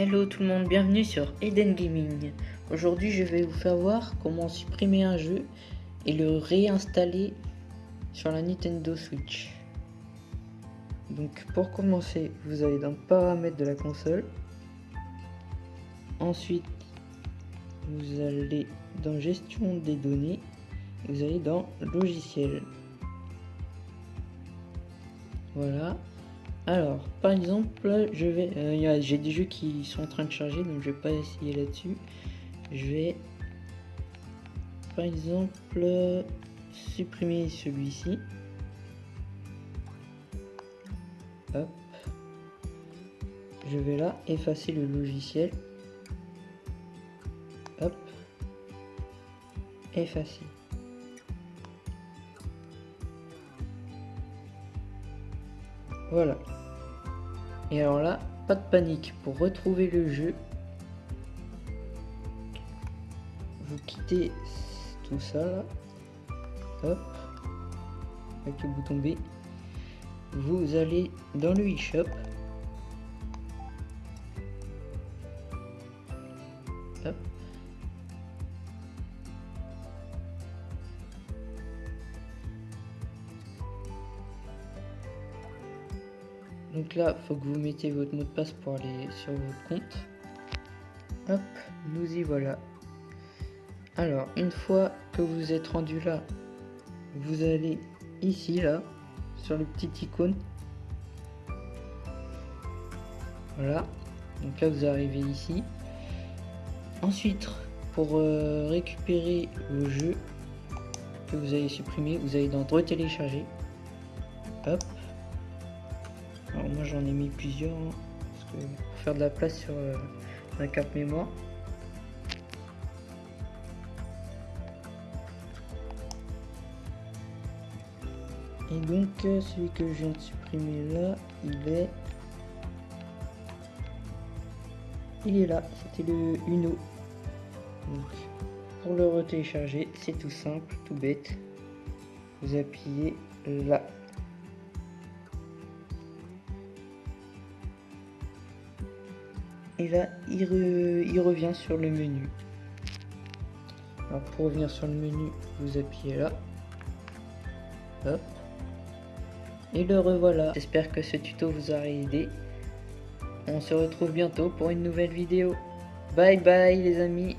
Hello tout le monde, bienvenue sur Eden Gaming. Aujourd'hui je vais vous faire voir comment supprimer un jeu et le réinstaller sur la Nintendo Switch. Donc pour commencer, vous allez dans paramètres de la console. Ensuite, vous allez dans gestion des données. Vous allez dans logiciel. Voilà. Alors, par exemple, je vais, euh, j'ai des jeux qui sont en train de charger, donc je vais pas essayer là-dessus. Je vais, par exemple, supprimer celui-ci. Hop. Je vais là effacer le logiciel. Hop. Effacer. Voilà. Et alors là, pas de panique. Pour retrouver le jeu, vous quittez tout ça là. Hop. Avec le bouton B. Vous allez dans le eShop. Hop. Donc là, faut que vous mettez votre mot de passe pour aller sur votre compte. Hop, nous y voilà. Alors, une fois que vous êtes rendu là, vous allez ici, là, sur le petit icône. Voilà. Donc là, vous arrivez ici. Ensuite, pour euh, récupérer le jeu que vous avez supprimé, vous allez dans télécharger. Hop. J'en ai mis plusieurs hein, pour faire de la place sur euh, la carte mémoire. Et donc euh, celui que je viens de supprimer là, il est il est là, c'était le Uno. Donc, pour le retélécharger, c'est tout simple, tout bête. Vous appuyez là. Et là il, revient sur le menu. Pour revenir sur le menu vous appuyez là. Hop. Et le revoilà. J'espère que ce tuto vous aura aidé. On se retrouve bientôt pour une nouvelle vidéo. Bye bye les amis